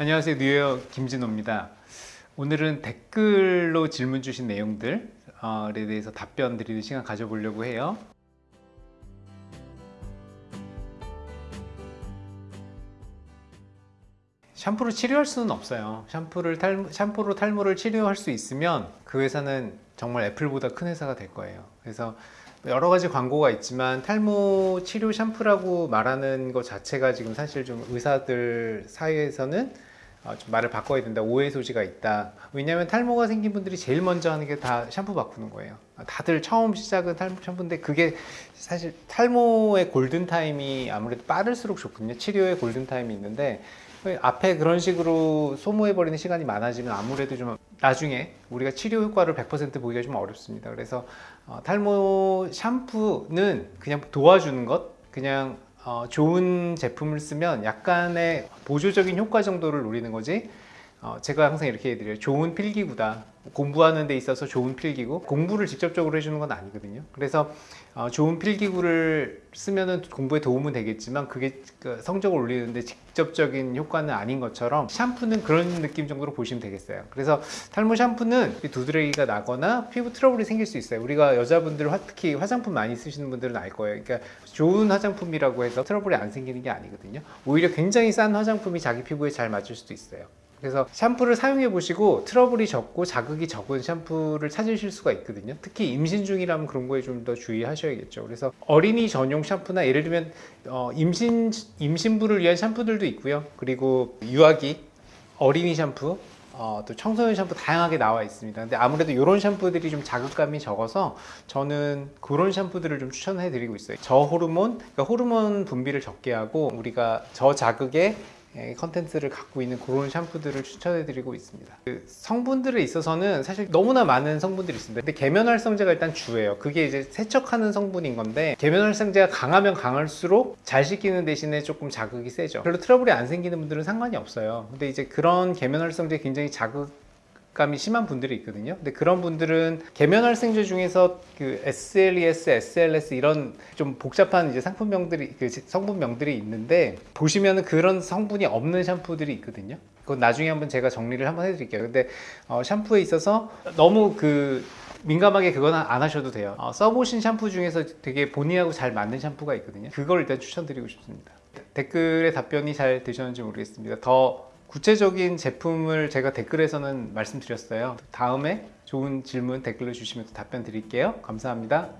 안녕하세요. 뉴욕 김진호입니다. 오늘은 댓글로 질문 주신 내용들에 대해서 답변 드리는 시간 가져보려고 해요. 샴푸로 치료할 수는 없어요. 샴푸를 탈, 샴푸로 탈모를 치료할 수 있으면 그 회사는 정말 애플보다 큰 회사가 될 거예요. 그래서 여러 가지 광고가 있지만 탈모 치료 샴푸라고 말하는 것 자체가 지금 사실 좀 의사들 사이에서는 어, 좀 말을 바꿔야 된다. 오해 소지가 있다. 왜냐하면 탈모가 생긴 분들이 제일 먼저 하는 게 다 샴푸 바꾸는 거예요. 다들 처음 시작은 탈모 샴푸인데 그게 사실 탈모의 골든타임이 아무래도 빠를수록 좋거든요. 치료의 골든타임이 있는데 앞에 그런 식으로 소모해버리는 시간이 많아지면 아무래도 좀 나중에 우리가 치료 효과를 100% 보기가 좀 어렵습니다. 그래서 어, 탈모 샴푸는 그냥 도와주는 것 그냥 어, 좋은 제품을 쓰면 약간의 보조적인 효과 정도를 노리는 거지 어, 제가 항상 이렇게 해드려요. 좋은 필기구다. 공부하는 데 있어서 좋은 필기구. 공부를 직접적으로 해주는 건 아니거든요. 그래서 어, 좋은 필기구를 쓰면 공부에 도움은 되겠지만 그게 그 성적을 올리는데 직접적인 효과는 아닌 것처럼 샴푸는 그런 느낌 정도로 보시면 되겠어요. 그래서 탈모 샴푸는 두드러기가 나거나 피부 트러블이 생길 수 있어요. 우리가 여자분들 특히 화장품 많이 쓰시는 분들은 알 거예요. 그러니까 좋은 화장품이라고 해서 트러블이 안 생기는 게 아니거든요. 오히려 굉장히 싼 화장품이 자기 피부에 잘 맞을 수도 있어요 그래서 샴푸를 사용해 보시고 트러블이 적고 자극이 적은 샴푸를 찾으실 수가 있거든요. 특히 임신 중이라면 그런 거에 좀 더 주의하셔야겠죠. 그래서 어린이 전용 샴푸나 예를 들면 어, 임신, 임신부를 위한 샴푸들도 있고요. 그리고 유아기 어린이 샴푸 어, 또 청소년 샴푸 다양하게 나와 있습니다. 근데 아무래도 이런 샴푸들이 좀 자극감이 적어서 저는 그런 샴푸들을 좀 추천해 드리고 있어요. 저호르몬 그러니까 호르몬 분비를 적게 하고 우리가 저자극에 예, 컨텐츠를 갖고 있는 그런 샴푸들을 추천해 드리고 있습니다. 그 성분들에 있어서는 사실 너무나 많은 성분들이 있습니다. 근데 계면활성제가 일단 주예요. 그게 이제 세척하는 성분인 건데 계면활성제가 강하면 강할수록 잘 씻기는 대신에 조금 자극이 세죠. 별로 트러블이 안 생기는 분들은 상관이 없어요. 근데 이제 그런 계면활성제 굉장히 자극 감이 심한 분들이 있거든요. 근데 그런 분들은 계면활성제 중에서 그 SLES, SLS 이런 좀 복잡한 이제 상품명들이 그 성분명들이 있는데 보시면은 그런 성분이 없는 샴푸들이 있거든요. 그건 나중에 한번 제가 정리를 한번 해드릴게요. 근데 어, 샴푸에 있어서 너무 그 민감하게 그건 안 하셔도 돼요. 어, 써보신 샴푸 중에서 되게 본인하고 잘 맞는 샴푸가 있거든요. 그걸 일단 추천드리고 싶습니다. 댓글에 답변이 잘 되셨는지 모르겠습니다. 더 구체적인 제품을 제가 댓글에서는 말씀드렸어요. 다음에 좋은 질문 댓글로 주시면 답변 드릴게요. 감사합니다